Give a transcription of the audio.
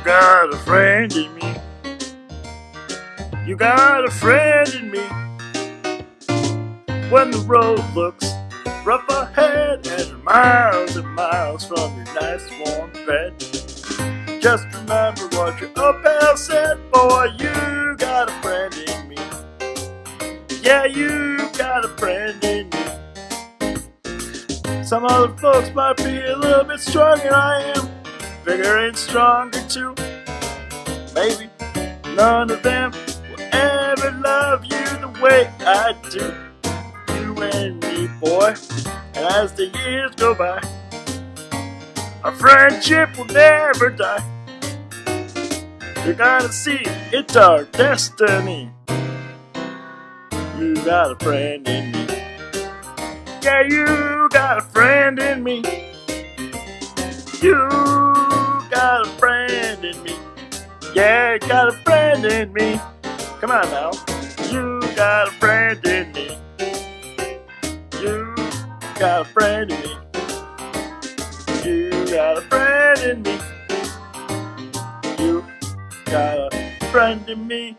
got a friend in me. You got a friend in me. When the road looks rough ahead and miles and miles from your nice warm bed. Just remember what your uphill said, boy, you got a friend in me. Yeah, you got a friend in me. Some other folks might be a little bit stronger than I am, bigger and stronger too. Maybe none of them will ever love you the way I do. You and me, boy. As the years go by, our friendship will never die. You're gonna see it's our destiny. You got a friend in me. Yeah, you got a friend in me. You got a friend in me. Yeah, got a friend in me. Come on now. You got a friend in me. You got a friend in me. You got a friend in me. You got a friend in me.